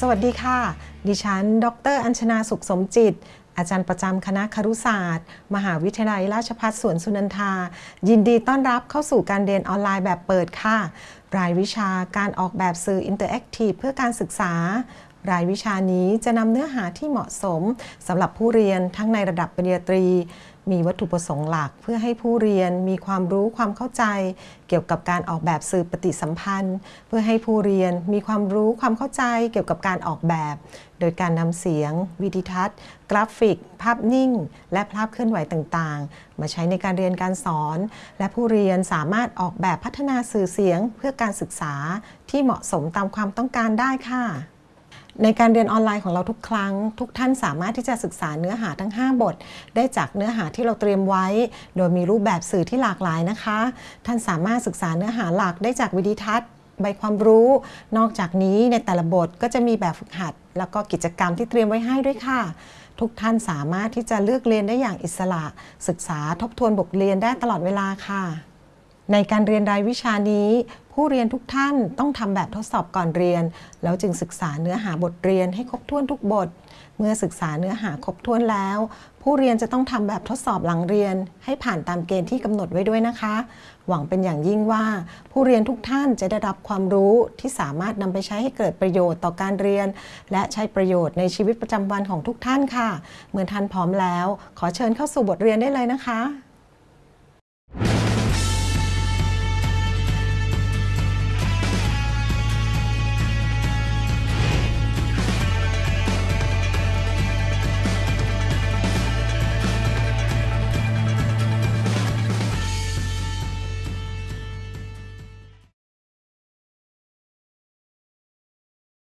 สวัสดีค่ะ ดิฉัน ดร อัญชนาสุขสมจิต อาจารย์ประจำคณะครุศาสตร์ มหาวิทยาลัยราชภัฏสวนสุนันทา ยินดีต้อนรับเข้าสู่การเรียนออนไลน์แบบเปิดค่ะ รายวิชาการออกแบบสื่อ interactive เพื่อการศึกษา รายวิชานี้จะนำเนื้อหาที่เหมาะสมสำหรับผู้เรียนทั้งในระดับปริญญาตรี มีวัตถุประสงค์หลัก เพื่อให้ผู้เรียนมีความรู้ความเข้าใจ เกี่ยวกับการออกแบบสื่อปฏิสัมพันธ์ เพื่อให้ผู้เรียนมีความรู้ความเข้าใจเกี่ยวกับการออกแบบ โดยการนำเสียง วิดีทัศน์ กราฟิก ภาพนิ่ง และภาพเคลื่อนไหวต่างๆ มาใช้ในการเรียนการสอน และผู้เรียนสามารถออกแบบพัฒนาสื่อเสียง เพื่อการศึกษาที่เหมาะสมตามความต้องการได้ค่ะ ในการเรียนออนไลน์ของเราทุกครั้ง ทุกท่านสามารถที่จะศึกษาเนื้อหาทั้ง 5 บท ได้จากเนื้อหาที่เราเตรียมไว้ โดยมีรูปแบบสื่อที่หลากหลายนะคะ ท่านสามารถศึกษาเนื้อหาหลักได้จากวิดีทัศน์ใบความรู้ นอกจากนี้ในแต่ละบทก็จะมีแบบฝึกหัด แล้วก็กิจกรรมที่เตรียมไว้ให้ด้วยค่ะ ทุกท่านสามารถที่จะเลือกเรียนได้อย่างอิสระ ศึกษาทบทวนบทเรียนได้ตลอดเวลาค่ะ ในการเรียนรายวิชานี้ ผู้เรียนทุกท่านต้องทำแบบทดสอบก่อนเรียน แล้วจึงศึกษาเนื้อหาบทเรียนให้ครบถ้วนทุกบท เมื่อศึกษาเนื้อหาครบถ้วนแล้ว ผู้เรียนจะต้องทำแบบทดสอบหลังเรียน ให้ผ่านตามเกณฑ์ที่กำหนดไว้ด้วยนะคะ หวังเป็นอย่างยิ่งว่า ผู้เรียนทุกท่านจะได้รับความรู้ที่สามารถนำไปใช้ให้เกิดประโยชน์ต่อการเรียน และใช้ประโยชน์ในชีวิตประจำวันของทุกท่านค่ะ เมื่อท่านพร้อมแล้ว ขอเชิญเข้าสู่บทเรียนได้เลยนะคะ